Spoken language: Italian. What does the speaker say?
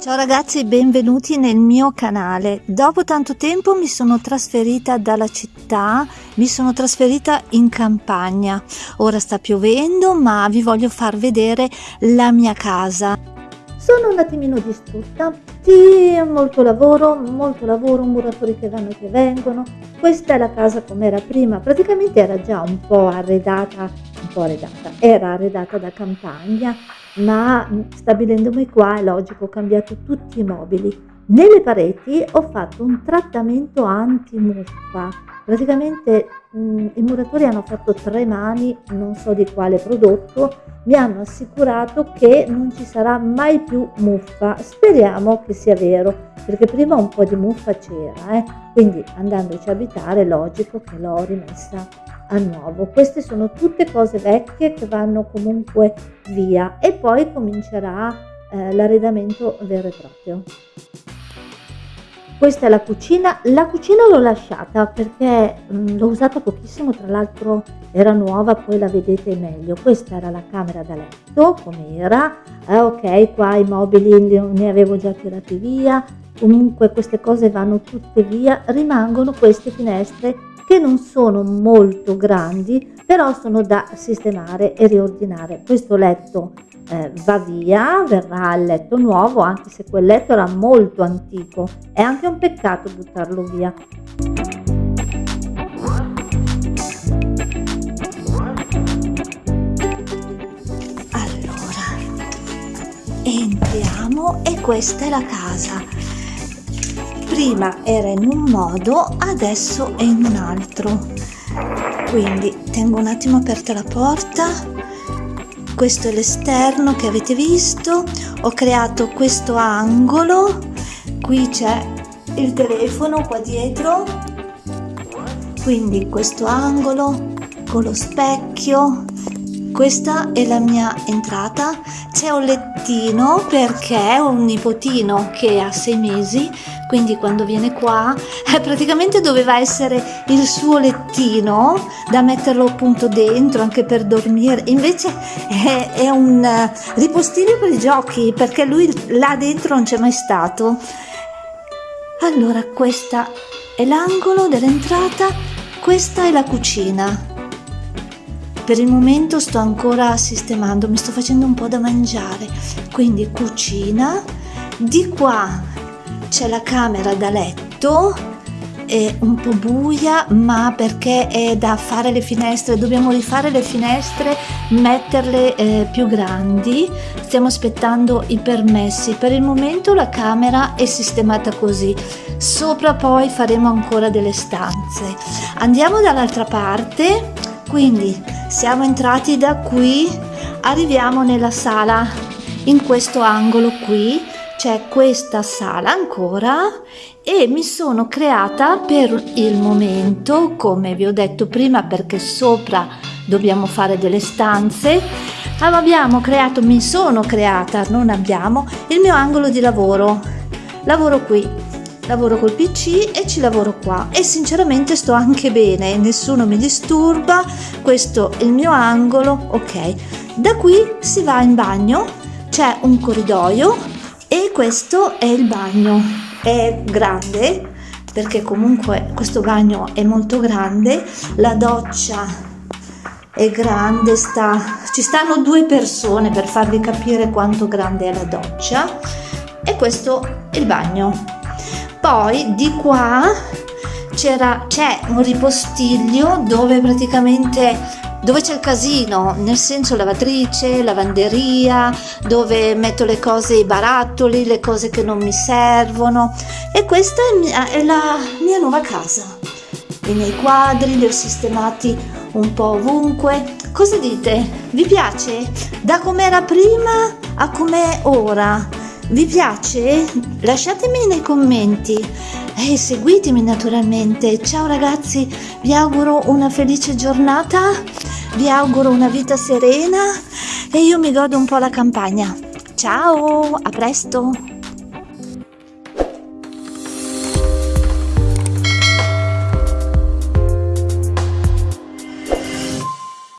Ciao ragazzi, benvenuti nel mio canale. Dopo tanto tempo mi sono trasferita dalla città, mi sono trasferita in campagna. Ora sta piovendo, ma vi voglio far vedere la mia casa. Sono un attimino distrutta, sì, molto lavoro, molto lavoro, muratori che vanno e che vengono. Questa è la casa come era prima, praticamente era già un po' arredata, un po' arredata, era arredata da campagna, ma stabilendomi qua è logico ho cambiato tutti i mobili. Nelle pareti ho fatto un trattamento anti-muffa praticamente mh, i muratori hanno fatto tre mani non so di quale prodotto mi hanno assicurato che non ci sarà mai più muffa. Speriamo che sia vero perché prima un po' di muffa c'era eh? quindi andandoci a abitare è logico che l'ho rimessa a nuovo. Queste sono tutte cose vecchie che vanno comunque via e poi comincerà eh, l'arredamento vero e proprio. Questa è la cucina, la cucina l'ho lasciata perché mh, l'ho usata pochissimo, tra l'altro era nuova, poi la vedete meglio. Questa era la camera da letto, come era, eh, ok, qua i mobili ne avevo già tirati via, comunque queste cose vanno tutte via, rimangono queste finestre che non sono molto grandi però sono da sistemare e riordinare. Questo letto eh, va via verrà il letto nuovo anche se quel letto era molto antico. È anche un peccato buttarlo via. Allora entriamo e questa è la casa prima era in un modo adesso è in un altro. Quindi tengo un attimo aperta la porta. Questo è l'esterno che avete visto. Ho creato questo angolo. Qui c'è il telefono qua dietro. Quindi questo angolo con lo specchio. Questa è la mia entrata. C'è un lettino perché ho un nipotino che ha sei mesi quindi quando viene qua eh, praticamente doveva essere il suo lettino da metterlo appunto dentro anche per dormire. Invece è, è un uh, ripostino per i giochi perché lui là dentro non c'è mai stato. Allora questa è l'angolo dell'entrata questa è la cucina. Per il momento sto ancora sistemando mi sto facendo un po da mangiare. Quindi cucina di qua c'è la camera da letto è un po' buia ma perché è da fare le finestre dobbiamo rifare le finestre metterle eh, più grandi. Stiamo aspettando i permessi. Per il momento la camera è sistemata così. Sopra poi faremo ancora delle stanze. Andiamo dall'altra parte. Quindi siamo entrati da qui. Arriviamo nella sala in questo angolo qui c'è questa sala ancora e mi sono creata per il momento come vi ho detto prima perché sopra dobbiamo fare delle stanze. Abbiamo creato mi sono creata non abbiamo il mio angolo di lavoro. Lavoro qui lavoro col pc e ci lavoro qua. E sinceramente sto anche bene nessuno mi disturba questo è il mio angolo ok. Da qui si va in bagno c'è un corridoio e questo è il bagno. È grande perché comunque questo bagno è molto grande. La doccia è grande sta ci stanno due persone per farvi capire quanto grande è la doccia. E questo è il bagno. Poi di qua c'era c'è un ripostiglio dove praticamente dove c'è il casino, nel senso lavatrice, lavanderia, dove metto le cose, i barattoli, le cose che non mi servono e questa è, mia, è la mia nuova casa. I miei quadri li ho sistemati un po' ovunque. Cosa dite? Vi piace? Da com'era prima a com'è ora? Vi piace? Lasciatemi nei commenti e seguitemi naturalmente. Ciao ragazzi, vi auguro una felice giornata, vi auguro una vita serena e io mi godo un po' la campagna. Ciao, a presto!